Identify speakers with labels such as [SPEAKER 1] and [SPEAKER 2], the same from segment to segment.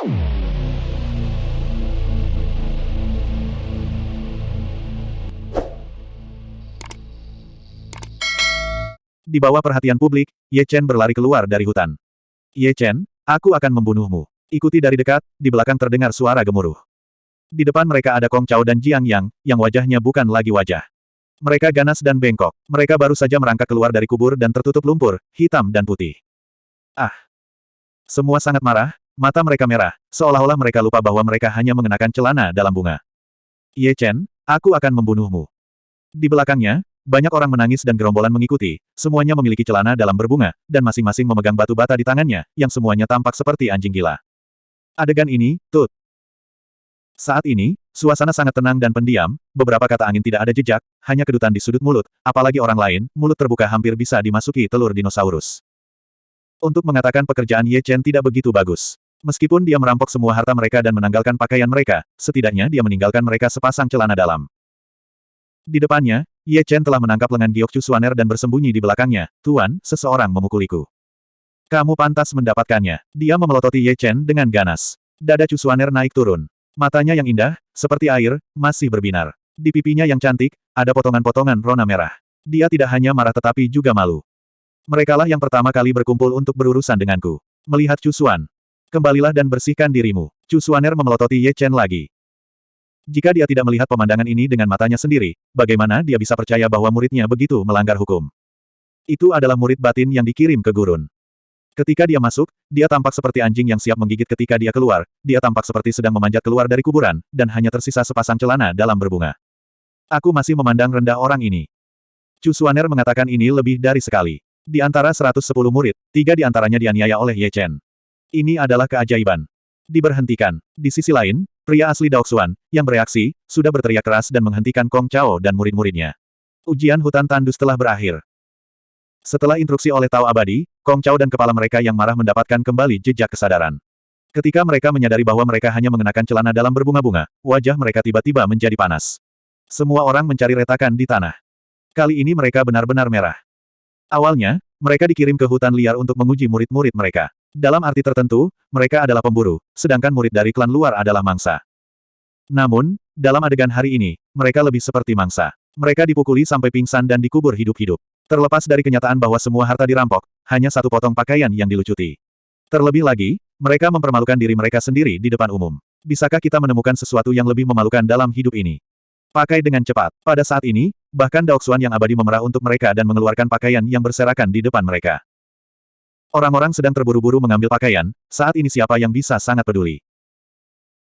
[SPEAKER 1] Di bawah perhatian publik, Ye Chen berlari keluar dari hutan. Ye Chen, aku akan membunuhmu. Ikuti dari dekat, di belakang terdengar suara gemuruh. Di depan mereka ada Kong Chao dan Jiang Yang, yang wajahnya bukan lagi wajah. Mereka ganas dan bengkok. Mereka baru saja merangkak keluar dari kubur dan tertutup lumpur, hitam dan putih. Ah! Semua sangat marah, mata mereka merah, seolah-olah mereka lupa bahwa mereka hanya mengenakan celana dalam bunga. Ye Chen, aku akan membunuhmu. Di belakangnya, banyak orang menangis dan gerombolan mengikuti, semuanya memiliki celana dalam berbunga, dan masing-masing memegang batu bata di tangannya, yang semuanya tampak seperti anjing gila. Adegan ini, tut. Saat ini, suasana sangat tenang dan pendiam, beberapa kata angin tidak ada jejak, hanya kedutan di sudut mulut, apalagi orang lain, mulut terbuka hampir bisa dimasuki telur dinosaurus. Untuk mengatakan pekerjaan Ye Chen tidak begitu bagus. Meskipun dia merampok semua harta mereka dan menanggalkan pakaian mereka, setidaknya dia meninggalkan mereka sepasang celana dalam. Di depannya, Ye Chen telah menangkap lengan Giok Chusuaner dan bersembunyi di belakangnya. Tuan, seseorang memukuliku. Kamu pantas mendapatkannya. Dia memelototi Ye Chen dengan ganas. Dada Chusuaner naik turun. Matanya yang indah, seperti air, masih berbinar. Di pipinya yang cantik, ada potongan-potongan rona merah. Dia tidak hanya marah tetapi juga malu. Merekalah yang pertama kali berkumpul untuk berurusan denganku. Melihat Chusuan. Kembalilah dan bersihkan dirimu. Chusuaner memelototi Ye Chen lagi. Jika dia tidak melihat pemandangan ini dengan matanya sendiri, bagaimana dia bisa percaya bahwa muridnya begitu melanggar hukum? Itu adalah murid batin yang dikirim ke gurun. Ketika dia masuk, dia tampak seperti anjing yang siap menggigit ketika dia keluar, dia tampak seperti sedang memanjat keluar dari kuburan, dan hanya tersisa sepasang celana dalam berbunga. Aku masih memandang rendah orang ini. Chu Suaner mengatakan ini lebih dari sekali. Di antara 110 murid, tiga di antaranya dianiaya oleh Ye Chen. Ini adalah keajaiban. Diberhentikan. Di sisi lain, Pria asli Daoxuan, yang bereaksi, sudah berteriak keras dan menghentikan Kong Chao dan murid-muridnya. Ujian hutan tandus telah berakhir. Setelah instruksi oleh Tao Abadi, Kong Chao dan kepala mereka yang marah mendapatkan kembali jejak kesadaran. Ketika mereka menyadari bahwa mereka hanya mengenakan celana dalam berbunga-bunga, wajah mereka tiba-tiba menjadi panas. Semua orang mencari retakan di tanah. Kali ini mereka benar-benar merah. Awalnya, mereka dikirim ke hutan liar untuk menguji murid-murid mereka. Dalam arti tertentu, mereka adalah pemburu, sedangkan murid dari klan luar adalah mangsa. Namun, dalam adegan hari ini, mereka lebih seperti mangsa. Mereka dipukuli sampai pingsan dan dikubur hidup-hidup. Terlepas dari kenyataan bahwa semua harta dirampok, hanya satu potong pakaian yang dilucuti. Terlebih lagi, mereka mempermalukan diri mereka sendiri di depan umum. Bisakah kita menemukan sesuatu yang lebih memalukan dalam hidup ini? Pakai dengan cepat. Pada saat ini, bahkan Daoxuan yang abadi memerah untuk mereka dan mengeluarkan pakaian yang berserakan di depan mereka. Orang-orang sedang terburu-buru mengambil pakaian, saat ini siapa yang bisa sangat peduli.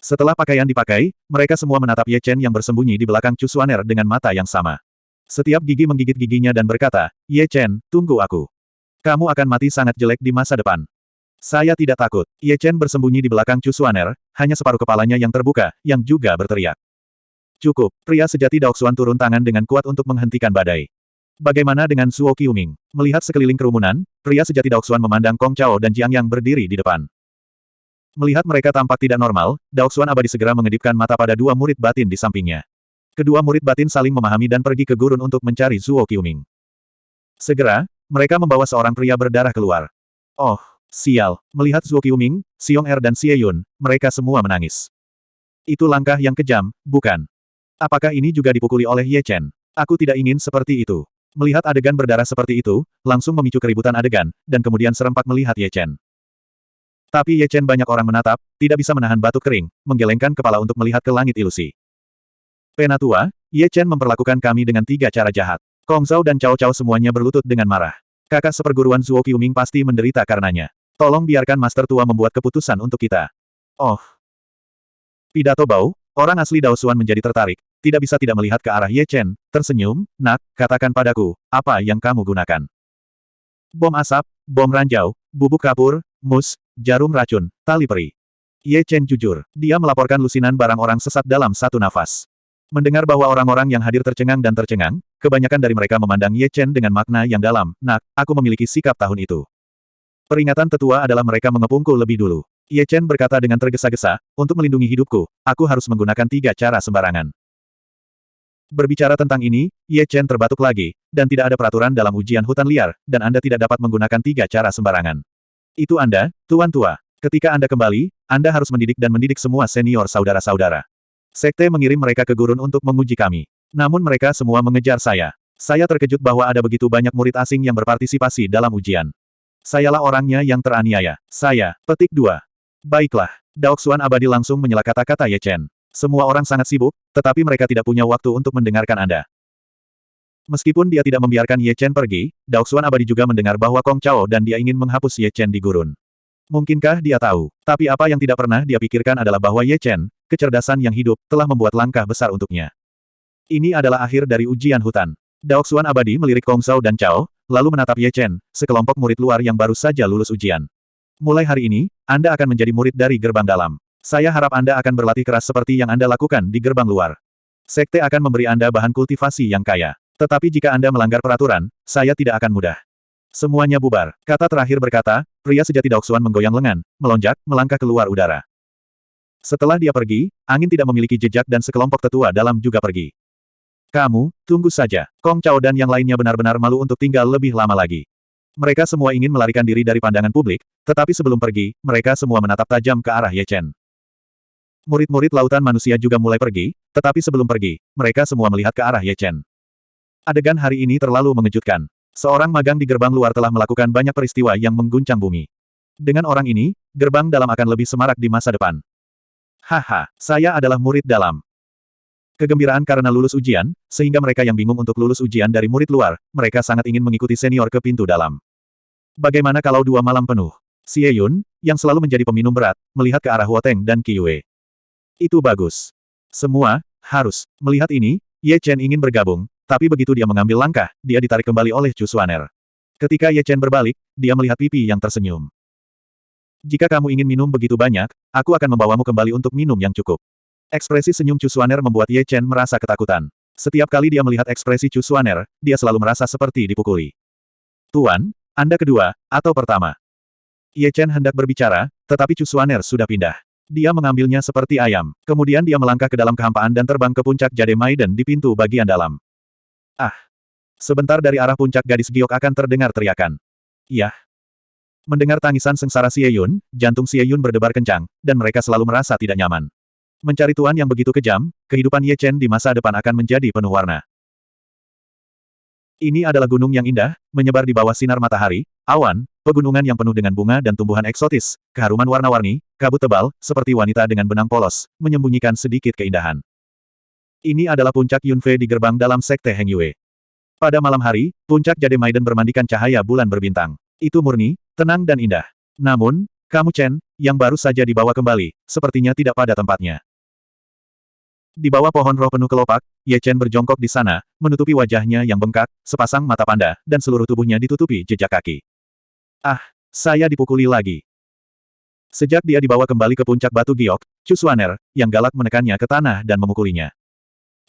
[SPEAKER 1] Setelah pakaian dipakai, mereka semua menatap Ye Chen yang bersembunyi di belakang Chu Suaner dengan mata yang sama. Setiap gigi menggigit giginya dan berkata, Ye Chen, tunggu aku. Kamu akan mati sangat jelek di masa depan. Saya tidak takut. Ye Chen bersembunyi di belakang Chu Suaner, hanya separuh kepalanya yang terbuka, yang juga berteriak. Cukup, pria sejati Daoxuan turun tangan dengan kuat untuk menghentikan badai. Bagaimana dengan Suo Qiuming? Melihat sekeliling kerumunan, pria sejati Daoxuan memandang Kong Chao dan Jiang Yang berdiri di depan. Melihat mereka tampak tidak normal, Daoxuan abadi segera mengedipkan mata pada dua murid batin di sampingnya. Kedua murid batin saling memahami dan pergi ke gurun untuk mencari Suo Qiuming. Segera, mereka membawa seorang pria berdarah keluar. Oh, sial. Melihat Suo Qiuming, Xiong Er dan Xie Yun, mereka semua menangis. Itu langkah yang kejam, bukan? Apakah ini juga dipukuli oleh Ye Chen? Aku tidak ingin seperti itu. Melihat adegan berdarah seperti itu, langsung memicu keributan adegan, dan kemudian serempak melihat Ye Chen. Tapi Ye Chen banyak orang menatap, tidak bisa menahan batuk kering, menggelengkan kepala untuk melihat ke langit ilusi. Penatua, Ye Chen memperlakukan kami dengan tiga cara jahat. Kong Zhao dan Cao Cao semuanya berlutut dengan marah. Kakak seperguruan Zuo Qiuming pasti menderita karenanya. Tolong biarkan Master Tua membuat keputusan untuk kita. Oh. Pidato Bau, orang asli Daosuan menjadi tertarik, tidak bisa tidak melihat ke arah Ye Chen, tersenyum, nak, katakan padaku, apa yang kamu gunakan? Bom asap, bom ranjau, bubuk kapur, mus, jarum racun, tali peri. Ye Chen jujur, dia melaporkan lusinan barang orang sesat dalam satu nafas. Mendengar bahwa orang-orang yang hadir tercengang dan tercengang, kebanyakan dari mereka memandang Ye Chen dengan makna yang dalam, nak, aku memiliki sikap tahun itu. Peringatan tetua adalah mereka mengepungku lebih dulu. Ye Chen berkata dengan tergesa-gesa, untuk melindungi hidupku, aku harus menggunakan tiga cara sembarangan. Berbicara tentang ini, Ye Chen terbatuk lagi, dan tidak ada peraturan dalam ujian hutan liar, dan Anda tidak dapat menggunakan tiga cara sembarangan. Itu Anda, Tuan Tua. Ketika Anda kembali, Anda harus mendidik dan mendidik semua senior saudara-saudara. Sekte mengirim mereka ke gurun untuk menguji kami. Namun mereka semua mengejar saya. Saya terkejut bahwa ada begitu banyak murid asing yang berpartisipasi dalam ujian. Sayalah orangnya yang teraniaya. Saya, petik dua. Baiklah, Daoxuan abadi langsung menyela kata-kata Ye Chen. Semua orang sangat sibuk, tetapi mereka tidak punya waktu untuk mendengarkan Anda. Meskipun dia tidak membiarkan Ye Chen pergi, Daoxuan abadi juga mendengar bahwa Kong Chao dan dia ingin menghapus Ye Chen di gurun. Mungkinkah dia tahu? Tapi apa yang tidak pernah dia pikirkan adalah bahwa Ye Chen, kecerdasan yang hidup, telah membuat langkah besar untuknya. Ini adalah akhir dari ujian hutan. Daoxuan abadi melirik Kong Zhao dan Chao, lalu menatap Ye Chen, sekelompok murid luar yang baru saja lulus ujian. Mulai hari ini, Anda akan menjadi murid dari gerbang dalam. Saya harap Anda akan berlatih keras seperti yang Anda lakukan di gerbang luar. Sekte akan memberi Anda bahan kultivasi yang kaya. Tetapi jika Anda melanggar peraturan, saya tidak akan mudah. Semuanya bubar. Kata terakhir berkata, pria sejati Daoxuan menggoyang lengan, melonjak, melangkah keluar udara. Setelah dia pergi, angin tidak memiliki jejak dan sekelompok tetua dalam juga pergi. Kamu, tunggu saja. Kong Chao dan yang lainnya benar-benar malu untuk tinggal lebih lama lagi. Mereka semua ingin melarikan diri dari pandangan publik, tetapi sebelum pergi, mereka semua menatap tajam ke arah Ye Chen. Murid-murid lautan manusia juga mulai pergi, tetapi sebelum pergi, mereka semua melihat ke arah Ye Chen. Adegan hari ini terlalu mengejutkan. Seorang magang di gerbang luar telah melakukan banyak peristiwa yang mengguncang bumi. Dengan orang ini, gerbang dalam akan lebih semarak di masa depan. Haha, saya adalah murid dalam. Kegembiraan karena lulus ujian, sehingga mereka yang bingung untuk lulus ujian dari murid luar, mereka sangat ingin mengikuti senior ke pintu dalam. Bagaimana kalau dua malam penuh? Xie Yun, yang selalu menjadi peminum berat, melihat ke arah Huoteng dan Yue. Itu bagus. Semua, harus, melihat ini, Ye Chen ingin bergabung, tapi begitu dia mengambil langkah, dia ditarik kembali oleh Chu Xuaner. Ketika Ye Chen berbalik, dia melihat pipi yang tersenyum. Jika kamu ingin minum begitu banyak, aku akan membawamu kembali untuk minum yang cukup. Ekspresi senyum Chu Xuaner membuat Ye Chen merasa ketakutan. Setiap kali dia melihat ekspresi Chu Xuaner, dia selalu merasa seperti dipukuli. Tuan, Anda kedua, atau pertama? Ye Chen hendak berbicara, tetapi Chu Xuaner sudah pindah. Dia mengambilnya seperti ayam. Kemudian dia melangkah ke dalam kehampaan dan terbang ke puncak Jade Maiden di pintu bagian dalam. Ah! Sebentar dari arah puncak gadis giok akan terdengar teriakan. Iya. Mendengar tangisan sengsara Xie Yun, jantung Xie Yun berdebar kencang, dan mereka selalu merasa tidak nyaman. Mencari tuan yang begitu kejam, kehidupan Ye Chen di masa depan akan menjadi penuh warna. Ini adalah gunung yang indah, menyebar di bawah sinar matahari, awan, pegunungan yang penuh dengan bunga dan tumbuhan eksotis, keharuman warna-warni, kabut tebal, seperti wanita dengan benang polos, menyembunyikan sedikit keindahan. Ini adalah puncak Yunfei di gerbang dalam sekte Heng Yue. Pada malam hari, puncak Jade Maiden bermandikan cahaya bulan berbintang. Itu murni, tenang dan indah. Namun, kamu Chen, yang baru saja dibawa kembali, sepertinya tidak pada tempatnya. Di bawah pohon roh penuh kelopak, Ye Chen berjongkok di sana, menutupi wajahnya yang bengkak, sepasang mata panda, dan seluruh tubuhnya ditutupi jejak kaki. Ah, saya dipukuli lagi. Sejak dia dibawa kembali ke puncak batu giok, Chu Suaner, yang galak menekannya ke tanah dan memukulinya.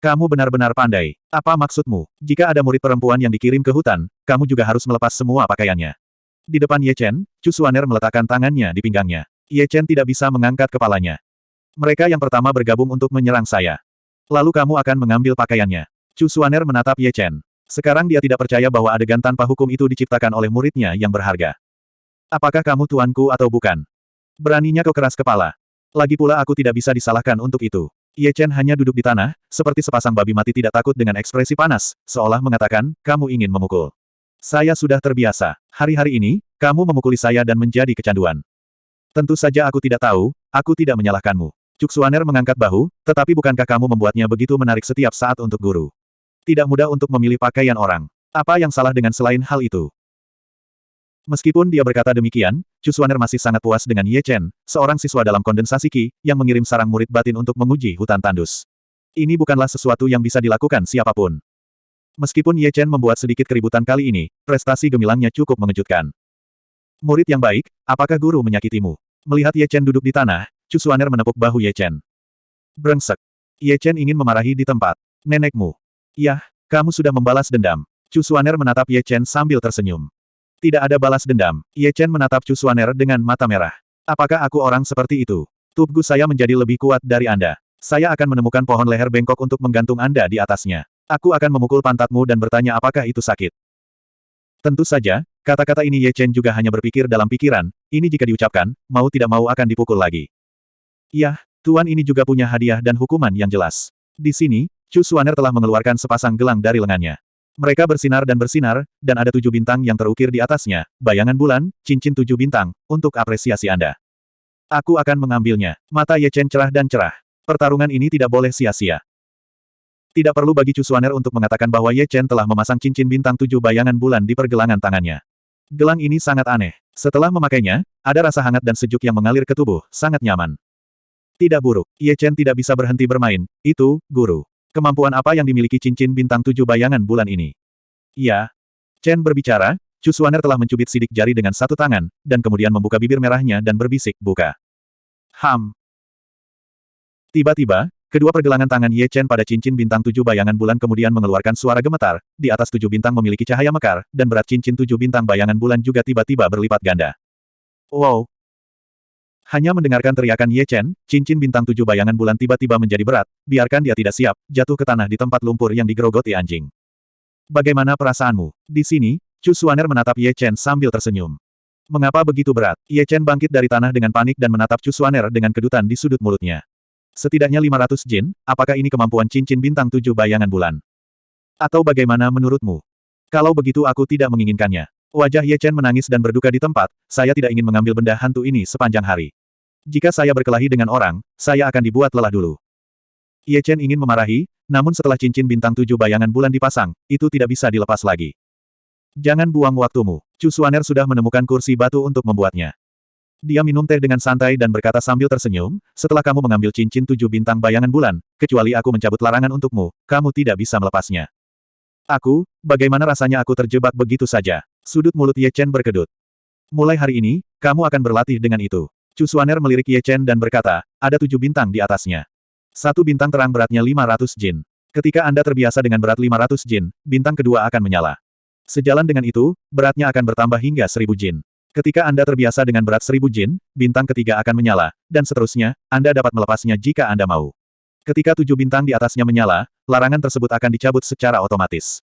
[SPEAKER 1] Kamu benar-benar pandai. Apa maksudmu? Jika ada murid perempuan yang dikirim ke hutan, kamu juga harus melepas semua pakaiannya. Di depan Ye Chen, Chu Suaner meletakkan tangannya di pinggangnya. Ye Chen tidak bisa mengangkat kepalanya. Mereka yang pertama bergabung untuk menyerang saya. Lalu kamu akan mengambil pakaiannya. Chu Suaner menatap Ye Chen. Sekarang dia tidak percaya bahwa adegan tanpa hukum itu diciptakan oleh muridnya yang berharga. Apakah kamu tuanku atau bukan? Beraninya kau keras kepala. Lagi pula aku tidak bisa disalahkan untuk itu. Ye Chen hanya duduk di tanah, seperti sepasang babi mati tidak takut dengan ekspresi panas, seolah mengatakan, kamu ingin memukul. Saya sudah terbiasa. Hari-hari ini, kamu memukuli saya dan menjadi kecanduan. Tentu saja aku tidak tahu, aku tidak menyalahkanmu. Cuk Suaner mengangkat bahu, tetapi bukankah kamu membuatnya begitu menarik setiap saat untuk guru? Tidak mudah untuk memilih pakaian orang. Apa yang salah dengan selain hal itu? Meskipun dia berkata demikian, Chu Xuaner masih sangat puas dengan Ye Chen, seorang siswa dalam kondensasi Qi, yang mengirim sarang murid batin untuk menguji hutan tandus. Ini bukanlah sesuatu yang bisa dilakukan siapa pun. Meskipun Ye Chen membuat sedikit keributan kali ini, prestasi gemilangnya cukup mengejutkan. Murid yang baik, apakah guru menyakitimu? Melihat Ye Chen duduk di tanah, Chu Xuaner menepuk bahu Ye Chen. Brengsek. Ye Chen ingin memarahi di tempat. Nenekmu. Yah, kamu sudah membalas dendam. Chu Xuaner menatap Ye Chen sambil tersenyum. Tidak ada balas dendam. Ye Chen menatap Chu Suaner dengan mata merah. Apakah aku orang seperti itu? Tubuh saya menjadi lebih kuat dari Anda. Saya akan menemukan pohon leher bengkok untuk menggantung Anda di atasnya. Aku akan memukul pantatmu dan bertanya apakah itu sakit. Tentu saja, Kata-kata ini Ye Chen juga hanya berpikir dalam pikiran, ini jika diucapkan, mau tidak mau akan dipukul lagi. Yah, tuan ini juga punya hadiah dan hukuman yang jelas. Di sini, Chu Suaner telah mengeluarkan sepasang gelang dari lengannya. Mereka bersinar dan bersinar, dan ada tujuh bintang yang terukir di atasnya, bayangan bulan, cincin tujuh bintang, untuk apresiasi Anda. Aku akan mengambilnya. Mata Ye Chen cerah dan cerah. Pertarungan ini tidak boleh sia-sia. Tidak perlu bagi Chu Suaner untuk mengatakan bahwa Ye Chen telah memasang cincin bintang tujuh bayangan bulan di pergelangan tangannya. Gelang ini sangat aneh. Setelah memakainya, ada rasa hangat dan sejuk yang mengalir ke tubuh, sangat nyaman. Tidak buruk. Ye Chen tidak bisa berhenti bermain. Itu, guru. Kemampuan apa yang dimiliki cincin bintang tujuh bayangan bulan ini? Ya. Chen berbicara, Chu Suaner telah mencubit sidik jari dengan satu tangan, dan kemudian membuka bibir merahnya dan berbisik, buka. Ham. Tiba-tiba, kedua pergelangan tangan Ye Chen pada cincin bintang tujuh bayangan bulan kemudian mengeluarkan suara gemetar, di atas tujuh bintang memiliki cahaya mekar, dan berat cincin tujuh bintang bayangan bulan juga tiba-tiba berlipat ganda. Wow, hanya mendengarkan teriakan Ye Chen, cincin bintang tujuh bayangan bulan tiba-tiba menjadi berat, biarkan dia tidak siap, jatuh ke tanah di tempat lumpur yang digerogoti anjing. Bagaimana perasaanmu? Di sini, Chu Suaner menatap Ye Chen sambil tersenyum. Mengapa begitu berat? Ye Chen bangkit dari tanah dengan panik dan menatap Chu Suaner dengan kedutan di sudut mulutnya. Setidaknya 500 jin, apakah ini kemampuan cincin bintang tujuh bayangan bulan? Atau bagaimana menurutmu? Kalau begitu aku tidak menginginkannya. Wajah Ye Chen menangis dan berduka di tempat, saya tidak ingin mengambil benda hantu ini sepanjang hari. Jika saya berkelahi dengan orang, saya akan dibuat lelah dulu. Ye Chen ingin memarahi, namun setelah cincin bintang tujuh bayangan bulan dipasang, itu tidak bisa dilepas lagi. Jangan buang waktumu. Chu Suaner sudah menemukan kursi batu untuk membuatnya. Dia minum teh dengan santai dan berkata sambil tersenyum, setelah kamu mengambil cincin tujuh bintang bayangan bulan, kecuali aku mencabut larangan untukmu, kamu tidak bisa melepasnya. Aku, bagaimana rasanya aku terjebak begitu saja? Sudut mulut Ye Chen berkedut. Mulai hari ini, kamu akan berlatih dengan itu. Chu Suaner melirik Ye Chen dan berkata, ada tujuh bintang di atasnya. Satu bintang terang beratnya 500 jin. Ketika Anda terbiasa dengan berat 500 jin, bintang kedua akan menyala. Sejalan dengan itu, beratnya akan bertambah hingga 1000 jin. Ketika Anda terbiasa dengan berat 1000 jin, bintang ketiga akan menyala, dan seterusnya, Anda dapat melepasnya jika Anda mau. Ketika tujuh bintang di atasnya menyala, larangan tersebut akan dicabut secara otomatis.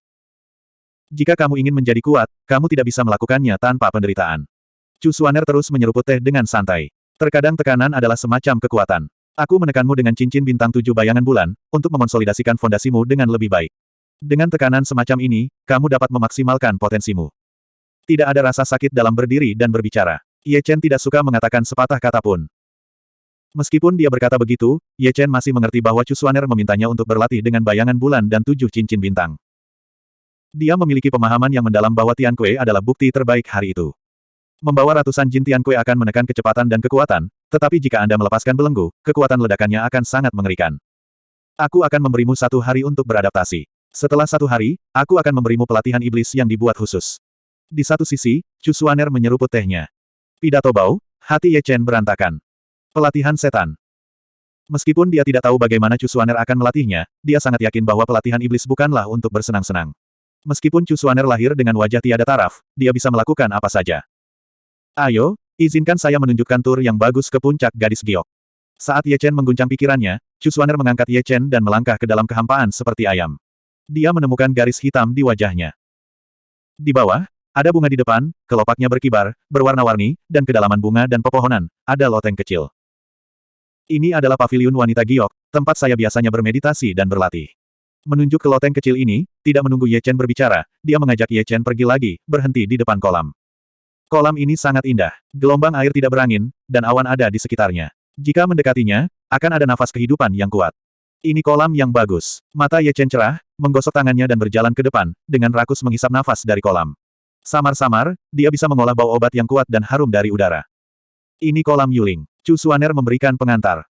[SPEAKER 1] Jika kamu ingin menjadi kuat, kamu tidak bisa melakukannya tanpa penderitaan. Chu Suaner terus menyeruput teh dengan santai. Terkadang tekanan adalah semacam kekuatan. Aku menekanmu dengan cincin bintang tujuh bayangan bulan, untuk mengonsolidasikan fondasimu dengan lebih baik. Dengan tekanan semacam ini, kamu dapat memaksimalkan potensimu. Tidak ada rasa sakit dalam berdiri dan berbicara. Ye Chen tidak suka mengatakan sepatah kata pun. Meskipun dia berkata begitu, Ye Chen masih mengerti bahwa Chu Suaner memintanya untuk berlatih dengan bayangan bulan dan tujuh cincin bintang. Dia memiliki pemahaman yang mendalam bahwa Tian Kue adalah bukti terbaik hari itu. Membawa ratusan Jin Tian Kue akan menekan kecepatan dan kekuatan, tetapi jika Anda melepaskan belenggu, kekuatan ledakannya akan sangat mengerikan. Aku akan memberimu satu hari untuk beradaptasi. Setelah satu hari, aku akan memberimu pelatihan iblis yang dibuat khusus. Di satu sisi, Chu Suaner menyeruput tehnya. Pidato bau, hati Ye Chen berantakan. Pelatihan setan. Meskipun dia tidak tahu bagaimana Chu Suaner akan melatihnya, dia sangat yakin bahwa pelatihan iblis bukanlah untuk bersenang-senang. Meskipun Chu Suaner lahir dengan wajah tiada taraf, dia bisa melakukan apa saja. Ayo, izinkan saya menunjukkan tur yang bagus ke puncak gadis giok. Saat Ye Chen mengguncang pikirannya, Chu Suaner mengangkat Ye Chen dan melangkah ke dalam kehampaan seperti ayam. Dia menemukan garis hitam di wajahnya. Di bawah, ada bunga di depan, kelopaknya berkibar, berwarna-warni, dan kedalaman bunga dan pepohonan, ada loteng kecil. Ini adalah paviliun wanita giok, tempat saya biasanya bermeditasi dan berlatih. Menunjuk ke loteng kecil ini, tidak menunggu Ye Chen berbicara, dia mengajak Ye Chen pergi lagi, berhenti di depan kolam. Kolam ini sangat indah. Gelombang air tidak berangin, dan awan ada di sekitarnya. Jika mendekatinya, akan ada nafas kehidupan yang kuat. Ini kolam yang bagus. Mata Ye Chen cerah, menggosok tangannya dan berjalan ke depan, dengan rakus menghisap nafas dari kolam. Samar-samar, dia bisa mengolah bau obat yang kuat dan harum dari udara. Ini kolam Yuling. Chu Suaner memberikan pengantar.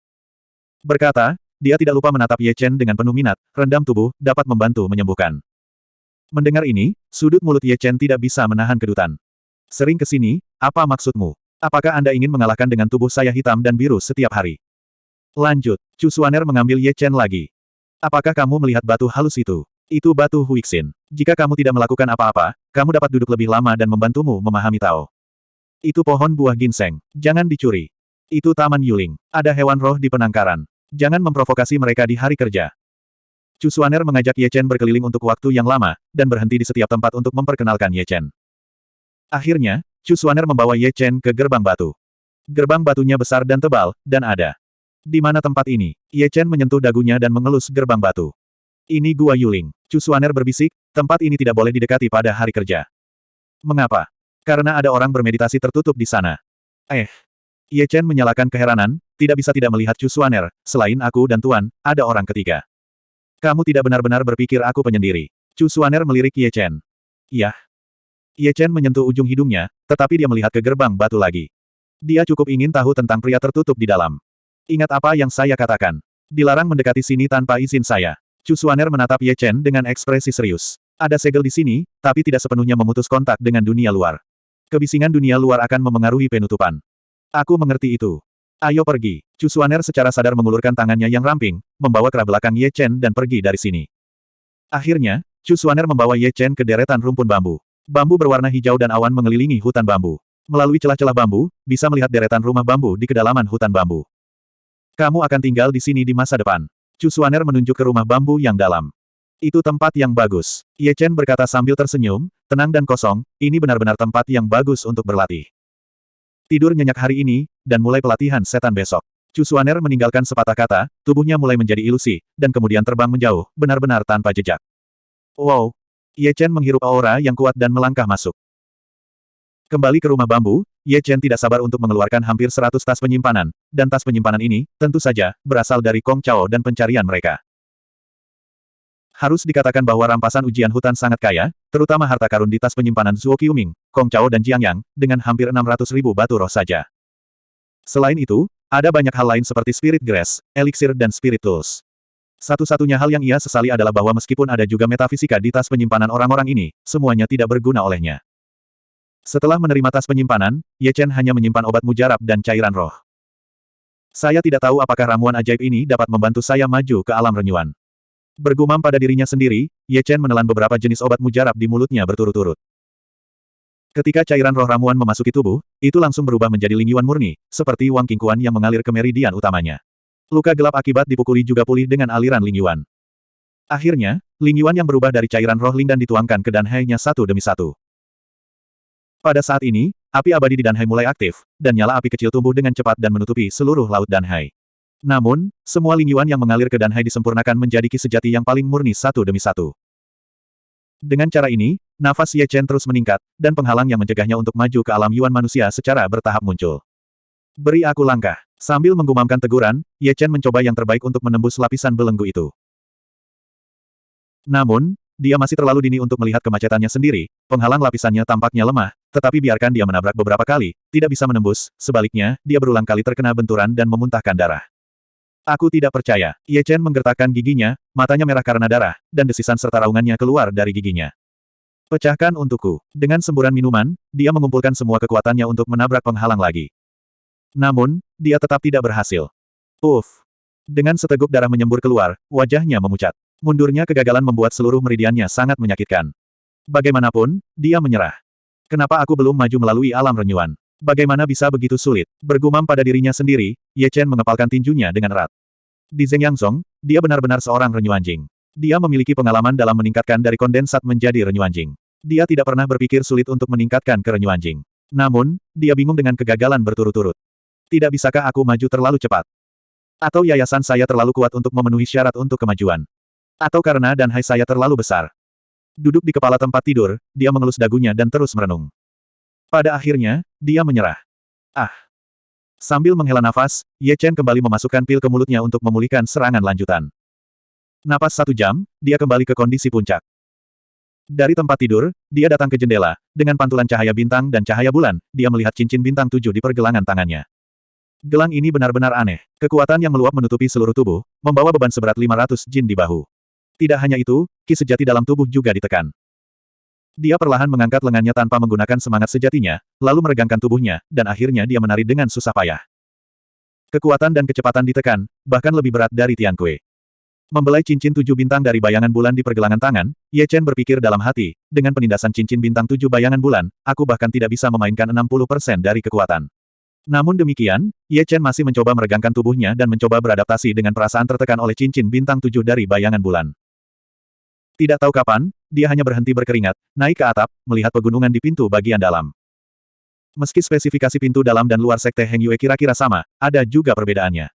[SPEAKER 1] Berkata, dia tidak lupa menatap Ye Chen dengan penuh minat, rendam tubuh, dapat membantu menyembuhkan. Mendengar ini, sudut mulut Ye Chen tidak bisa menahan kedutan. Sering ke sini, apa maksudmu? Apakah Anda ingin mengalahkan dengan tubuh saya hitam dan biru setiap hari? Lanjut, Chu Suaner mengambil Ye Chen lagi. Apakah kamu melihat batu halus itu? Itu batu Huixin. Jika kamu tidak melakukan apa-apa, kamu dapat duduk lebih lama dan membantumu memahami Tao. Itu pohon buah ginseng. Jangan dicuri. Itu taman Yuling. Ada hewan roh di penangkaran. Jangan memprovokasi mereka di hari kerja. Chu Suaner mengajak Ye Chen berkeliling untuk waktu yang lama, dan berhenti di setiap tempat untuk memperkenalkan Ye Chen. Akhirnya, Chu Xuaner membawa Ye Chen ke gerbang batu. Gerbang batunya besar dan tebal, dan ada. Di mana tempat ini? Ye Chen menyentuh dagunya dan mengelus gerbang batu. Ini Gua Yuling. Chu Xuaner berbisik, tempat ini tidak boleh didekati pada hari kerja. Mengapa? Karena ada orang bermeditasi tertutup di sana. Eh. Ye Chen menyalakan keheranan, tidak bisa tidak melihat Chu Xuaner, selain aku dan Tuan, ada orang ketiga. Kamu tidak benar-benar berpikir aku penyendiri. Chu Xuaner melirik Ye Chen. Iya. Ye Chen menyentuh ujung hidungnya, tetapi dia melihat ke gerbang batu lagi. Dia cukup ingin tahu tentang pria tertutup di dalam. Ingat apa yang saya katakan. Dilarang mendekati sini tanpa izin saya. Chu Xuaner menatap Ye Chen dengan ekspresi serius. Ada segel di sini, tapi tidak sepenuhnya memutus kontak dengan dunia luar. Kebisingan dunia luar akan memengaruhi penutupan. Aku mengerti itu. Ayo pergi. Chu Xuaner secara sadar mengulurkan tangannya yang ramping, membawa kera belakang Ye Chen dan pergi dari sini. Akhirnya, Chu Xuaner membawa Ye Chen ke deretan rumpun bambu. Bambu berwarna hijau dan awan mengelilingi hutan bambu. Melalui celah-celah bambu, bisa melihat deretan rumah bambu di kedalaman hutan bambu. Kamu akan tinggal di sini di masa depan. Chu Xuaner menunjuk ke rumah bambu yang dalam. Itu tempat yang bagus. Ye Chen berkata sambil tersenyum, tenang dan kosong, ini benar-benar tempat yang bagus untuk berlatih. Tidur nyenyak hari ini, dan mulai pelatihan setan besok. Chu Xuaner meninggalkan sepatah kata, tubuhnya mulai menjadi ilusi, dan kemudian terbang menjauh, benar-benar tanpa jejak. Wow! Ye Chen menghirup aura yang kuat dan melangkah masuk. Kembali ke rumah bambu, Ye Chen tidak sabar untuk mengeluarkan hampir seratus tas penyimpanan, dan tas penyimpanan ini, tentu saja, berasal dari Kong Chao dan pencarian mereka. Harus dikatakan bahwa rampasan ujian hutan sangat kaya, terutama harta karun di tas penyimpanan Zuo Qiuming, Kong Chao dan Jiang Yang, dengan hampir 600 ribu batu roh saja. Selain itu, ada banyak hal lain seperti Spirit Grass, Elixir dan Spirit Tools. Satu-satunya hal yang ia sesali adalah bahwa meskipun ada juga metafisika di tas penyimpanan orang-orang ini, semuanya tidak berguna olehnya. Setelah menerima tas penyimpanan, Ye Chen hanya menyimpan obat mujarab dan cairan roh. Saya tidak tahu apakah ramuan ajaib ini dapat membantu saya maju ke alam renyuan. Bergumam pada dirinya sendiri, Ye Chen menelan beberapa jenis obat mujarab di mulutnya berturut-turut. Ketika cairan roh ramuan memasuki tubuh, itu langsung berubah menjadi lingyuan murni, seperti Wang Qingquan yang mengalir ke meridian utamanya. Luka gelap akibat dipukuli juga pulih dengan aliran lingyuan. Akhirnya, lingyuan yang berubah dari cairan roh Ling dan dituangkan ke Danhai-nya satu demi satu. Pada saat ini, api abadi di Danhai mulai aktif, dan nyala api kecil tumbuh dengan cepat dan menutupi seluruh laut Danhai. Namun, semua lingyuan yang mengalir ke Danhai disempurnakan menjadi ki sejati yang paling murni satu demi satu. Dengan cara ini, nafas Ye Chen terus meningkat, dan penghalang yang mencegahnya untuk maju ke alam yuan manusia secara bertahap muncul. Beri aku langkah. Sambil menggumamkan teguran, Ye Chen mencoba yang terbaik untuk menembus lapisan belenggu itu. Namun, dia masih terlalu dini untuk melihat kemacetannya sendiri, penghalang lapisannya tampaknya lemah, tetapi biarkan dia menabrak beberapa kali, tidak bisa menembus, sebaliknya, dia berulang kali terkena benturan dan memuntahkan darah. Aku tidak percaya. Ye Chen menggertakkan giginya, matanya merah karena darah, dan desisan serta raungannya keluar dari giginya. Pecahkan untukku. Dengan semburan minuman, dia mengumpulkan semua kekuatannya untuk menabrak penghalang lagi. Namun, dia tetap tidak berhasil. Uff. Dengan seteguk darah menyembur keluar, wajahnya memucat. Mundurnya kegagalan membuat seluruh meridiannya sangat menyakitkan. Bagaimanapun, dia menyerah. Kenapa aku belum maju melalui alam renyuan? Bagaimana bisa begitu sulit? Bergumam pada dirinya sendiri, Ye Chen mengepalkan tinjunya dengan erat. Di Zeng Yangzong, dia benar-benar seorang renyuanjing. Dia memiliki pengalaman dalam meningkatkan dari kondensat menjadi renyuanjing. Dia tidak pernah berpikir sulit untuk meningkatkan ke renyuanjing. Namun, dia bingung dengan kegagalan berturut-turut. Tidak bisakah aku maju terlalu cepat? Atau yayasan saya terlalu kuat untuk memenuhi syarat untuk kemajuan? Atau karena dan hai saya terlalu besar? Duduk di kepala tempat tidur, dia mengelus dagunya dan terus merenung. Pada akhirnya, dia menyerah. Ah! Sambil menghela nafas, Ye Chen kembali memasukkan pil ke mulutnya untuk memulihkan serangan lanjutan. Napas satu jam, dia kembali ke kondisi puncak. Dari tempat tidur, dia datang ke jendela, dengan pantulan cahaya bintang dan cahaya bulan, dia melihat cincin bintang tujuh di pergelangan tangannya. Gelang ini benar-benar aneh. Kekuatan yang meluap menutupi seluruh tubuh, membawa beban seberat 500 jin di bahu. Tidak hanya itu, ki sejati dalam tubuh juga ditekan. Dia perlahan mengangkat lengannya tanpa menggunakan semangat sejatinya, lalu meregangkan tubuhnya, dan akhirnya dia menari dengan susah payah. Kekuatan dan kecepatan ditekan, bahkan lebih berat dari Tian Kue. Membelai cincin tujuh bintang dari bayangan bulan di pergelangan tangan, Ye Chen berpikir dalam hati, dengan penindasan cincin bintang tujuh bayangan bulan, aku bahkan tidak bisa memainkan 60% dari kekuatan. Namun demikian, Ye Chen masih mencoba meregangkan tubuhnya dan mencoba beradaptasi dengan perasaan tertekan oleh cincin bintang tujuh dari bayangan bulan. Tidak tahu kapan, dia hanya berhenti berkeringat, naik ke atap, melihat pegunungan di pintu bagian dalam. Meski spesifikasi pintu dalam dan luar sekte Heng Yue kira-kira sama, ada juga perbedaannya.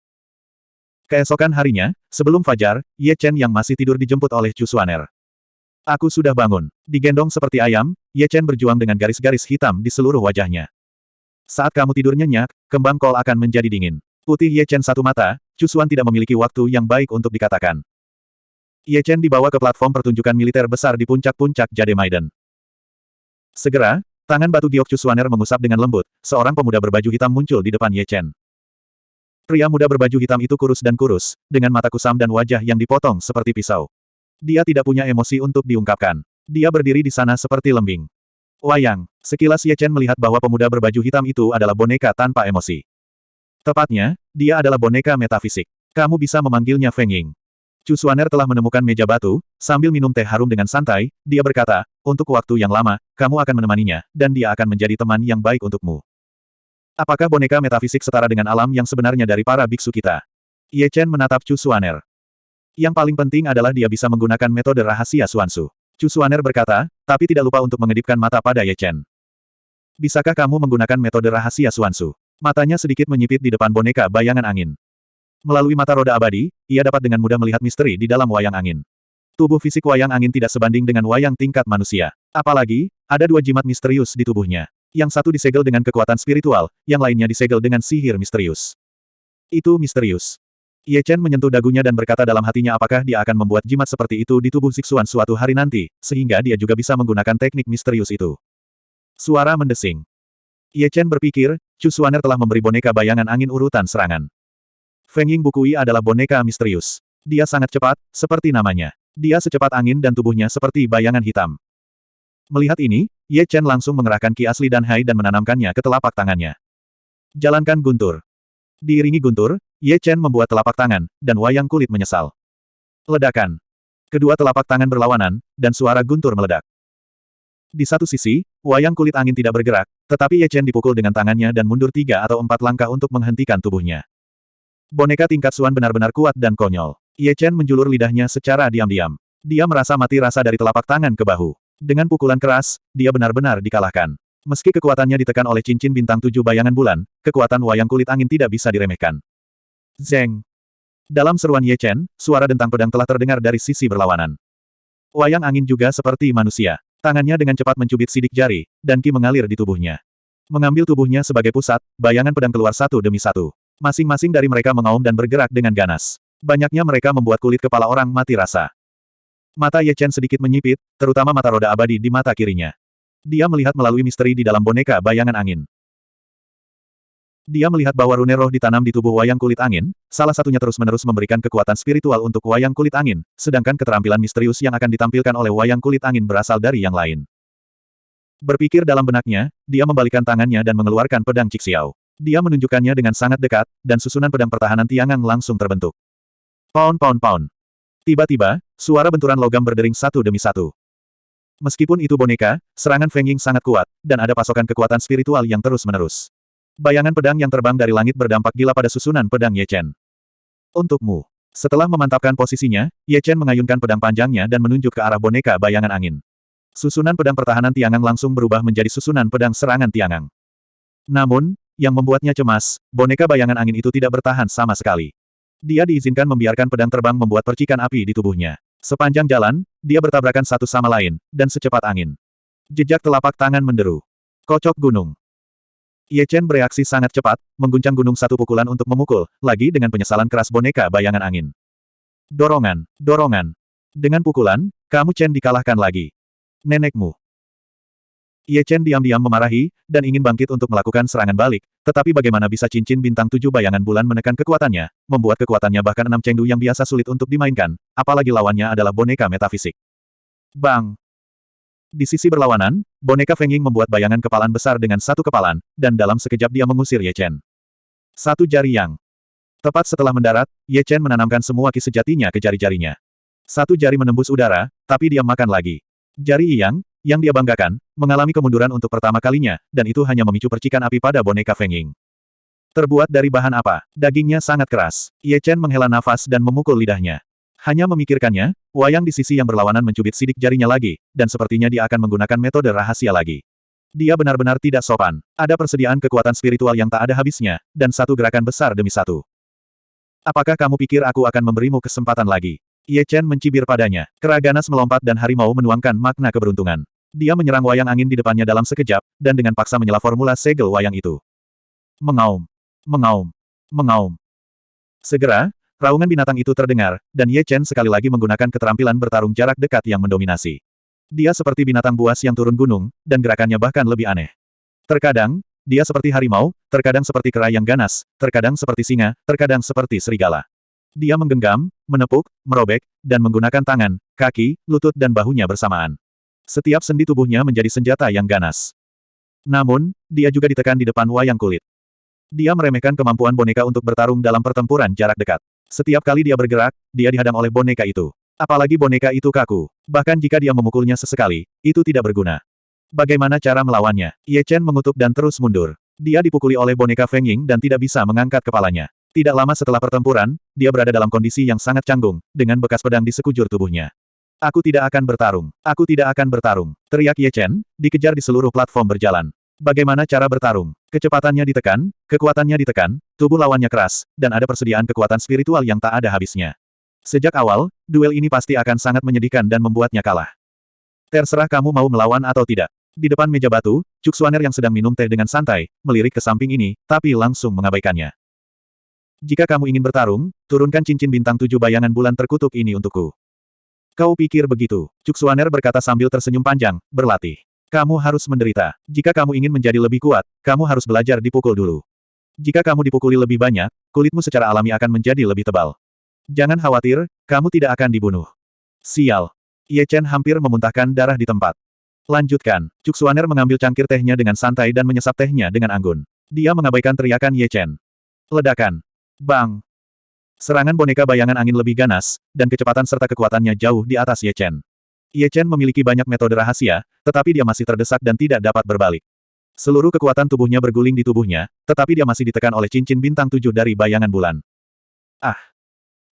[SPEAKER 1] Keesokan harinya, sebelum fajar, Ye Chen yang masih tidur dijemput oleh Chu Xuaner. Aku sudah bangun. Digendong seperti ayam, Ye Chen berjuang dengan garis-garis hitam di seluruh wajahnya. Saat kamu tidur nyenyak, kembang kol akan menjadi dingin. Putih Ye Chen satu mata, Chu Xuan tidak memiliki waktu yang baik untuk dikatakan. Ye Chen dibawa ke platform pertunjukan militer besar di puncak-puncak Jade Maiden. Segera, tangan batu giok Cusuaner mengusap dengan lembut, seorang pemuda berbaju hitam muncul di depan Ye Chen. Pria muda berbaju hitam itu kurus dan kurus, dengan mata kusam dan wajah yang dipotong seperti pisau. Dia tidak punya emosi untuk diungkapkan. Dia berdiri di sana seperti lembing. Wayang, sekilas Ye Chen melihat bahwa pemuda berbaju hitam itu adalah boneka tanpa emosi. Tepatnya, dia adalah boneka metafisik. Kamu bisa memanggilnya Feng Ying. Chu Xuaner telah menemukan meja batu, sambil minum teh harum dengan santai, dia berkata, untuk waktu yang lama, kamu akan menemaninya, dan dia akan menjadi teman yang baik untukmu. Apakah boneka metafisik setara dengan alam yang sebenarnya dari para biksu kita? Ye Chen menatap Chu Xuaner. Yang paling penting adalah dia bisa menggunakan metode rahasia Suansu. Chu Xuaner berkata, tapi tidak lupa untuk mengedipkan mata pada Ye Chen. Bisakah kamu menggunakan metode rahasia Suansu? Matanya sedikit menyipit di depan boneka bayangan angin. Melalui mata roda abadi, ia dapat dengan mudah melihat misteri di dalam wayang angin. Tubuh fisik wayang angin tidak sebanding dengan wayang tingkat manusia. Apalagi, ada dua jimat misterius di tubuhnya. Yang satu disegel dengan kekuatan spiritual, yang lainnya disegel dengan sihir misterius. Itu misterius. Ye Chen menyentuh dagunya dan berkata dalam hatinya apakah dia akan membuat jimat seperti itu di tubuh Siksuan suatu hari nanti, sehingga dia juga bisa menggunakan teknik misterius itu. Suara mendesing. Ye Chen berpikir, Chu Suaner telah memberi boneka bayangan angin urutan serangan. Feng Ying Bukui adalah boneka misterius. Dia sangat cepat, seperti namanya. Dia secepat angin dan tubuhnya seperti bayangan hitam. Melihat ini, Ye Chen langsung mengerahkan ki asli dan hai dan menanamkannya ke telapak tangannya. Jalankan guntur. Diiringi guntur, Ye Chen membuat telapak tangan, dan wayang kulit menyesal. Ledakan. Kedua telapak tangan berlawanan, dan suara guntur meledak. Di satu sisi, wayang kulit angin tidak bergerak, tetapi Ye Chen dipukul dengan tangannya dan mundur tiga atau empat langkah untuk menghentikan tubuhnya. Boneka tingkat Suan benar-benar kuat dan konyol. Ye Chen menjulur lidahnya secara diam-diam. Dia merasa mati rasa dari telapak tangan ke bahu. Dengan pukulan keras, dia benar-benar dikalahkan. Meski kekuatannya ditekan oleh cincin bintang tujuh bayangan bulan, kekuatan wayang kulit angin tidak bisa diremehkan. Zeng. Dalam seruan Ye Chen, suara dentang pedang telah terdengar dari sisi berlawanan. Wayang angin juga seperti manusia. Tangannya dengan cepat mencubit sidik jari, dan ki mengalir di tubuhnya. Mengambil tubuhnya sebagai pusat, bayangan pedang keluar satu demi satu. Masing-masing dari mereka mengaum dan bergerak dengan ganas. Banyaknya mereka membuat kulit kepala orang mati rasa. Mata Ye Chen sedikit menyipit, terutama mata roda abadi di mata kirinya. Dia melihat melalui misteri di dalam boneka bayangan angin. Dia melihat bahwa rune roh ditanam di tubuh wayang kulit angin, salah satunya terus-menerus memberikan kekuatan spiritual untuk wayang kulit angin, sedangkan keterampilan misterius yang akan ditampilkan oleh wayang kulit angin berasal dari yang lain. Berpikir dalam benaknya, dia membalikan tangannya dan mengeluarkan pedang Cixiao. Dia menunjukkannya dengan sangat dekat, dan susunan pedang pertahanan Tiangang langsung terbentuk. Pound pound pound. Tiba-tiba, suara benturan logam berdering satu demi satu. Meskipun itu boneka, serangan Feng Ying sangat kuat, dan ada pasokan kekuatan spiritual yang terus-menerus. Bayangan pedang yang terbang dari langit berdampak gila pada susunan pedang Ye Chen. Untukmu. Setelah memantapkan posisinya, Ye Chen mengayunkan pedang panjangnya dan menunjuk ke arah boneka bayangan angin. Susunan pedang pertahanan Tiangang langsung berubah menjadi susunan pedang serangan Tiangang. Namun, yang membuatnya cemas, boneka bayangan angin itu tidak bertahan sama sekali. Dia diizinkan membiarkan pedang terbang membuat percikan api di tubuhnya. Sepanjang jalan, dia bertabrakan satu sama lain, dan secepat angin. Jejak telapak tangan menderu. Kocok gunung. Ye Chen bereaksi sangat cepat, mengguncang gunung satu pukulan untuk memukul, lagi dengan penyesalan keras boneka bayangan angin. Dorongan, dorongan. Dengan pukulan, kamu Chen dikalahkan lagi. Nenekmu. Ye Chen diam-diam memarahi, dan ingin bangkit untuk melakukan serangan balik, tetapi bagaimana bisa cincin bintang tujuh bayangan bulan menekan kekuatannya, membuat kekuatannya bahkan enam chengdu yang biasa sulit untuk dimainkan, apalagi lawannya adalah boneka metafisik. Bang! Di sisi berlawanan, boneka Feng Ying membuat bayangan kepalan besar dengan satu kepalan, dan dalam sekejap dia mengusir Ye Chen. Satu jari yang. Tepat setelah mendarat, Ye Chen menanamkan semua ki sejatinya ke jari-jarinya. Satu jari menembus udara, tapi dia makan lagi. Jari Yang, yang dia banggakan, mengalami kemunduran untuk pertama kalinya, dan itu hanya memicu percikan api pada boneka Feng Ying. Terbuat dari bahan apa? Dagingnya sangat keras. Ye Chen menghela nafas dan memukul lidahnya. Hanya memikirkannya, wayang di sisi yang berlawanan mencubit sidik jarinya lagi, dan sepertinya dia akan menggunakan metode rahasia lagi. Dia benar-benar tidak sopan. Ada persediaan kekuatan spiritual yang tak ada habisnya, dan satu gerakan besar demi satu. Apakah kamu pikir aku akan memberimu kesempatan lagi? Ye Chen mencibir padanya. Keraganas melompat dan harimau menuangkan makna keberuntungan. Dia menyerang wayang angin di depannya dalam sekejap, dan dengan paksa menyela formula segel wayang itu. Mengaum. Mengaum. Mengaum. Segera, raungan binatang itu terdengar, dan Ye Chen sekali lagi menggunakan keterampilan bertarung jarak dekat yang mendominasi. Dia seperti binatang buas yang turun gunung, dan gerakannya bahkan lebih aneh. Terkadang, dia seperti harimau, terkadang seperti kera yang ganas, terkadang seperti singa, terkadang seperti serigala. Dia menggenggam, menepuk, merobek, dan menggunakan tangan, kaki, lutut dan bahunya bersamaan. Setiap sendi tubuhnya menjadi senjata yang ganas. Namun, dia juga ditekan di depan wayang kulit. Dia meremehkan kemampuan boneka untuk bertarung dalam pertempuran jarak dekat. Setiap kali dia bergerak, dia dihadang oleh boneka itu. Apalagi boneka itu kaku. Bahkan jika dia memukulnya sesekali, itu tidak berguna. Bagaimana cara melawannya? Ye Chen mengutuk dan terus mundur. Dia dipukuli oleh boneka Feng Ying dan tidak bisa mengangkat kepalanya. Tidak lama setelah pertempuran, dia berada dalam kondisi yang sangat canggung, dengan bekas pedang di sekujur tubuhnya. Aku tidak akan bertarung. Aku tidak akan bertarung. Teriak Ye Chen, dikejar di seluruh platform berjalan. Bagaimana cara bertarung? Kecepatannya ditekan, kekuatannya ditekan, tubuh lawannya keras, dan ada persediaan kekuatan spiritual yang tak ada habisnya. Sejak awal, duel ini pasti akan sangat menyedihkan dan membuatnya kalah. Terserah kamu mau melawan atau tidak. Di depan meja batu, Cuk Suaner yang sedang minum teh dengan santai, melirik ke samping ini, tapi langsung mengabaikannya. Jika kamu ingin bertarung, turunkan cincin bintang tujuh bayangan bulan terkutuk ini untukku. Kau pikir begitu? Cuk Suaner berkata sambil tersenyum panjang, berlatih. Kamu harus menderita. Jika kamu ingin menjadi lebih kuat, kamu harus belajar dipukul dulu. Jika kamu dipukuli lebih banyak, kulitmu secara alami akan menjadi lebih tebal. Jangan khawatir, kamu tidak akan dibunuh. Sial. Ye Chen hampir memuntahkan darah di tempat. Lanjutkan. Cuk Suaner mengambil cangkir tehnya dengan santai dan menyesap tehnya dengan anggun. Dia mengabaikan teriakan Ye Chen. Ledakan. Bang. Serangan boneka bayangan angin lebih ganas, dan kecepatan serta kekuatannya jauh di atas Ye Chen. Ye Chen memiliki banyak metode rahasia, tetapi dia masih terdesak dan tidak dapat berbalik. Seluruh kekuatan tubuhnya berguling di tubuhnya, tetapi dia masih ditekan oleh cincin bintang tujuh dari bayangan bulan. Ah!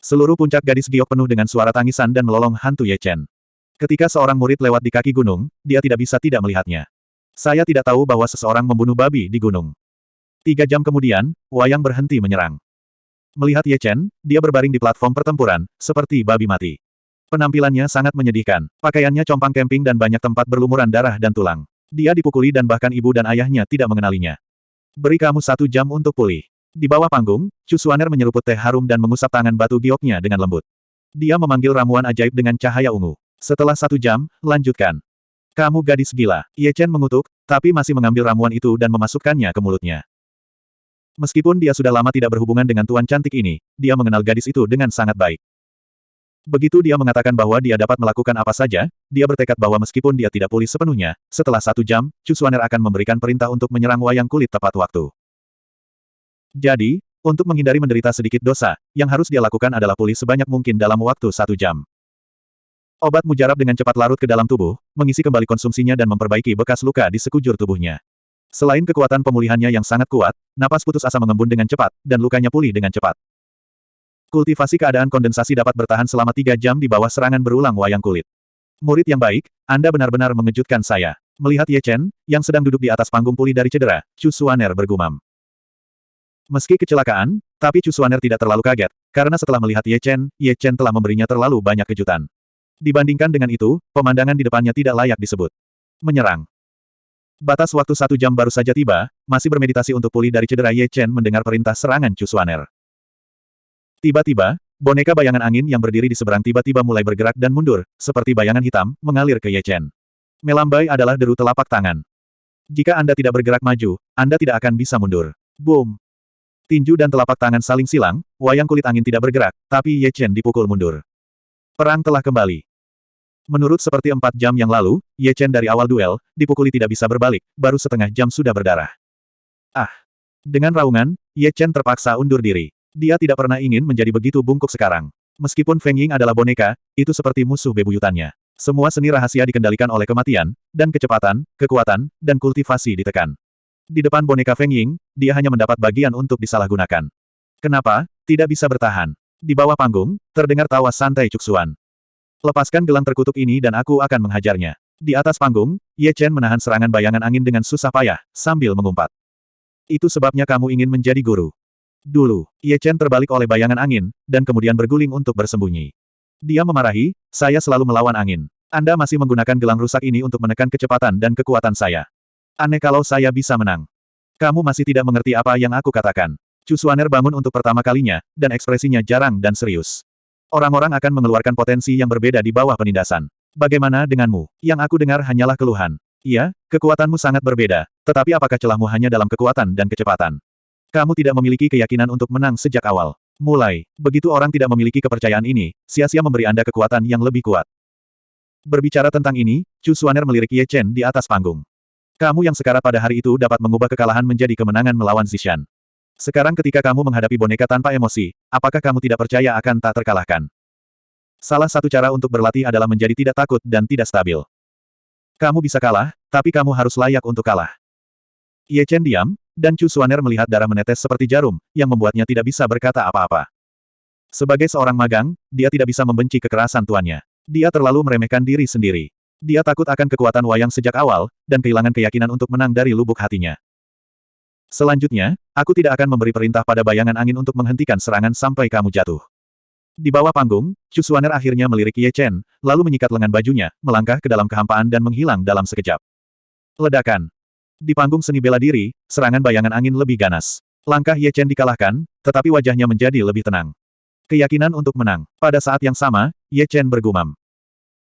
[SPEAKER 1] Seluruh puncak gadis giok penuh dengan suara tangisan dan melolong hantu Ye Chen. Ketika seorang murid lewat di kaki gunung, dia tidak bisa tidak melihatnya. Saya tidak tahu bahwa seseorang membunuh babi di gunung. Tiga jam kemudian, Wayang berhenti menyerang. Melihat Ye Chen, dia berbaring di platform pertempuran, seperti babi mati. Penampilannya sangat menyedihkan. Pakaiannya compang camping dan banyak tempat berlumuran darah dan tulang. Dia dipukuli dan bahkan ibu dan ayahnya tidak mengenalinya. Beri kamu satu jam untuk pulih. Di bawah panggung, Chu Suaner menyeruput teh harum dan mengusap tangan batu gioknya dengan lembut. Dia memanggil ramuan ajaib dengan cahaya ungu. Setelah satu jam, lanjutkan. Kamu gadis gila. Ye Chen mengutuk, tapi masih mengambil ramuan itu dan memasukkannya ke mulutnya. Meskipun dia sudah lama tidak berhubungan dengan tuan cantik ini, dia mengenal gadis itu dengan sangat baik. Begitu dia mengatakan bahwa dia dapat melakukan apa saja, dia bertekad bahwa meskipun dia tidak pulih sepenuhnya, setelah satu jam, Chu Suaner akan memberikan perintah untuk menyerang wayang kulit tepat waktu. Jadi, untuk menghindari menderita sedikit dosa, yang harus dia lakukan adalah pulih sebanyak mungkin dalam waktu satu jam. Obat mujarab dengan cepat larut ke dalam tubuh, mengisi kembali konsumsinya dan memperbaiki bekas luka di sekujur tubuhnya. Selain kekuatan pemulihannya yang sangat kuat, napas putus asa mengembun dengan cepat, dan lukanya pulih dengan cepat. Kultivasi keadaan kondensasi dapat bertahan selama tiga jam di bawah serangan berulang wayang kulit. Murid yang baik, Anda benar-benar mengejutkan saya. Melihat Ye Chen, yang sedang duduk di atas panggung pulih dari cedera, Chu Suaner bergumam. Meski kecelakaan, tapi Chu Suaner tidak terlalu kaget, karena setelah melihat Ye Chen, Ye Chen telah memberinya terlalu banyak kejutan. Dibandingkan dengan itu, pemandangan di depannya tidak layak disebut. Menyerang. Batas waktu satu jam baru saja tiba, masih bermeditasi untuk pulih dari cedera Ye Chen mendengar perintah serangan Chu Suaner. Tiba-tiba, boneka bayangan angin yang berdiri di seberang tiba-tiba mulai bergerak dan mundur, seperti bayangan hitam, mengalir ke Ye Chen. Melambai adalah deru telapak tangan. Jika Anda tidak bergerak maju, Anda tidak akan bisa mundur. Boom! Tinju dan telapak tangan saling silang, wayang kulit angin tidak bergerak, tapi Ye Chen dipukul mundur. Perang telah kembali. Menurut seperti empat jam yang lalu, Ye Chen dari awal duel, dipukuli tidak bisa berbalik, baru setengah jam sudah berdarah. Ah! Dengan raungan, Ye Chen terpaksa undur diri. Dia tidak pernah ingin menjadi begitu bungkuk sekarang. Meskipun Feng Ying adalah boneka, itu seperti musuh bebuyutannya. Semua seni rahasia dikendalikan oleh kematian, dan kecepatan, kekuatan, dan kultivasi ditekan. Di depan boneka Feng Ying, dia hanya mendapat bagian untuk disalahgunakan. Kenapa? Tidak bisa bertahan. Di bawah panggung, terdengar tawa santai Cuksuan. Lepaskan gelang terkutuk ini dan aku akan menghajarnya. Di atas panggung, Ye Chen menahan serangan bayangan angin dengan susah payah, sambil mengumpat. Itu sebabnya kamu ingin menjadi guru. Dulu, Ye Chen terbalik oleh bayangan angin, dan kemudian berguling untuk bersembunyi. Dia memarahi, saya selalu melawan angin. Anda masih menggunakan gelang rusak ini untuk menekan kecepatan dan kekuatan saya. Aneh kalau saya bisa menang. Kamu masih tidak mengerti apa yang aku katakan. Chu Xuaner bangun untuk pertama kalinya, dan ekspresinya jarang dan serius. Orang-orang akan mengeluarkan potensi yang berbeda di bawah penindasan. Bagaimana denganmu? Yang aku dengar hanyalah keluhan. Iya, kekuatanmu sangat berbeda, tetapi apakah celahmu hanya dalam kekuatan dan kecepatan? Kamu tidak memiliki keyakinan untuk menang sejak awal. Mulai, begitu orang tidak memiliki kepercayaan ini, sia-sia memberi Anda kekuatan yang lebih kuat. Berbicara tentang ini, Chu Xuaner melirik Ye Chen di atas panggung. Kamu yang sekarat pada hari itu dapat mengubah kekalahan menjadi kemenangan melawan Zishan. Sekarang ketika kamu menghadapi boneka tanpa emosi, apakah kamu tidak percaya akan tak terkalahkan? Salah satu cara untuk berlatih adalah menjadi tidak takut dan tidak stabil. Kamu bisa kalah, tapi kamu harus layak untuk kalah. Ye Chen diam, dan Chu Xuaner melihat darah menetes seperti jarum, yang membuatnya tidak bisa berkata apa-apa. Sebagai seorang magang, dia tidak bisa membenci kekerasan tuannya. Dia terlalu meremehkan diri sendiri. Dia takut akan kekuatan wayang sejak awal, dan kehilangan keyakinan untuk menang dari lubuk hatinya. Selanjutnya, aku tidak akan memberi perintah pada bayangan angin untuk menghentikan serangan sampai kamu jatuh. Di bawah panggung, Chu Xuaner akhirnya melirik Ye Chen, lalu menyikat lengan bajunya, melangkah ke dalam kehampaan dan menghilang dalam sekejap. Ledakan. Di panggung seni bela diri, serangan bayangan angin lebih ganas. Langkah Ye Chen dikalahkan, tetapi wajahnya menjadi lebih tenang. Keyakinan untuk menang. Pada saat yang sama, Ye Chen bergumam.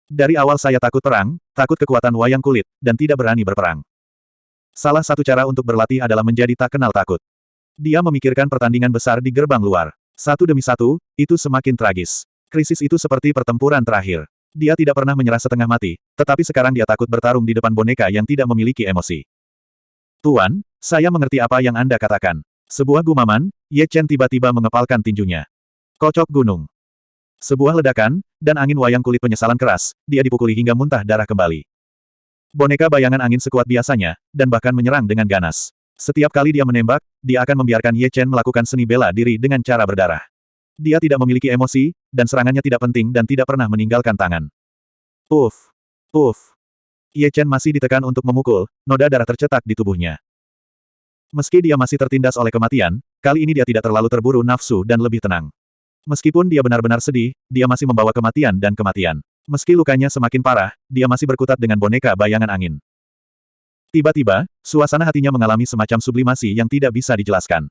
[SPEAKER 1] Dari awal saya takut perang, takut kekuatan wayang kulit, dan tidak berani berperang. Salah satu cara untuk berlatih adalah menjadi tak kenal takut. Dia memikirkan pertandingan besar di gerbang luar. Satu demi satu, itu semakin tragis. Krisis itu seperti pertempuran terakhir. Dia tidak pernah menyerah setengah mati, tetapi sekarang dia takut bertarung di depan boneka yang tidak memiliki emosi. Tuan, saya mengerti apa yang Anda katakan. Sebuah gumaman, Ye Chen tiba-tiba mengepalkan tinjunya. Kocok gunung. Sebuah ledakan, dan angin wayang kulit penyesalan keras, dia dipukuli hingga muntah darah kembali. Boneka bayangan angin sekuat biasanya, dan bahkan menyerang dengan ganas. Setiap kali dia menembak, dia akan membiarkan Ye Chen melakukan seni bela diri dengan cara berdarah. Dia tidak memiliki emosi, dan serangannya tidak penting dan tidak pernah meninggalkan tangan. Puff. Puff. Ye Chen masih ditekan untuk memukul, noda darah tercetak di tubuhnya. Meski dia masih tertindas oleh kematian, kali ini dia tidak terlalu terburu nafsu dan lebih tenang. Meskipun dia benar-benar sedih, dia masih membawa kematian dan kematian. Meski lukanya semakin parah, dia masih berkutat dengan boneka bayangan angin. Tiba-tiba, suasana hatinya mengalami semacam sublimasi yang tidak bisa dijelaskan.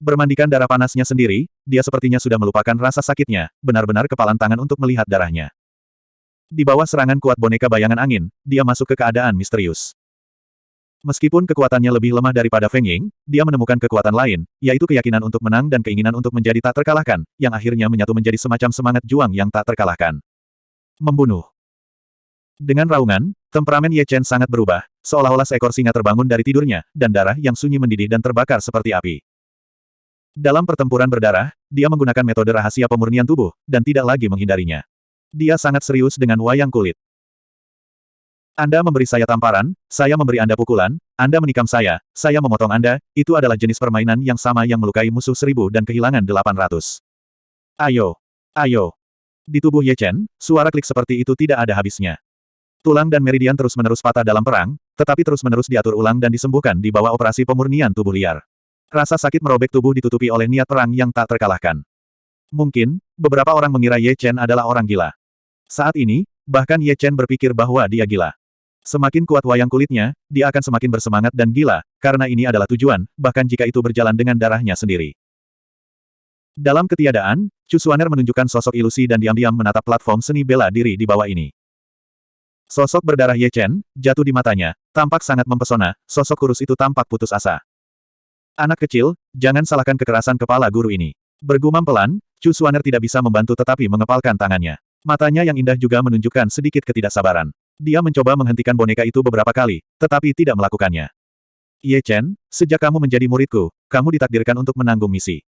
[SPEAKER 1] Bermandikan darah panasnya sendiri, dia sepertinya sudah melupakan rasa sakitnya, benar-benar kepalan tangan untuk melihat darahnya. Di bawah serangan kuat boneka bayangan angin, dia masuk ke keadaan misterius. Meskipun kekuatannya lebih lemah daripada Feng Ying, dia menemukan kekuatan lain, yaitu keyakinan untuk menang dan keinginan untuk menjadi tak terkalahkan, yang akhirnya menyatu menjadi semacam semangat juang yang tak terkalahkan. Membunuh. Dengan raungan, temperamen Ye Chen sangat berubah, seolah-olah seekor singa terbangun dari tidurnya, dan darah yang sunyi mendidih dan terbakar seperti api. Dalam pertempuran berdarah, dia menggunakan metode rahasia pemurnian tubuh, dan tidak lagi menghindarinya. Dia sangat serius dengan wayang kulit. Anda memberi saya tamparan, saya memberi Anda pukulan, Anda menikam saya, saya memotong Anda, itu adalah jenis permainan yang sama yang melukai musuh seribu dan kehilangan delapan ratus. Ayo! Ayo! Di tubuh Ye Chen, suara klik seperti itu tidak ada habisnya. Tulang dan meridian terus-menerus patah dalam perang, tetapi terus-menerus diatur ulang dan disembuhkan di bawah operasi pemurnian tubuh liar. Rasa sakit merobek tubuh ditutupi oleh niat perang yang tak terkalahkan. Mungkin, beberapa orang mengira Ye Chen adalah orang gila. Saat ini, bahkan Ye Chen berpikir bahwa dia gila. Semakin kuat wayang kulitnya, dia akan semakin bersemangat dan gila, karena ini adalah tujuan, bahkan jika itu berjalan dengan darahnya sendiri. Dalam ketiadaan, Chu Xuaner menunjukkan sosok ilusi dan diam-diam menatap platform seni bela diri di bawah ini. Sosok berdarah Ye Chen, jatuh di matanya, tampak sangat mempesona, sosok kurus itu tampak putus asa. Anak kecil, jangan salahkan kekerasan kepala guru ini. Bergumam pelan, Chu Xuaner tidak bisa membantu tetapi mengepalkan tangannya. Matanya yang indah juga menunjukkan sedikit ketidaksabaran. Dia mencoba menghentikan boneka itu beberapa kali, tetapi tidak melakukannya. Ye Chen, sejak kamu menjadi muridku, kamu ditakdirkan untuk menanggung misi.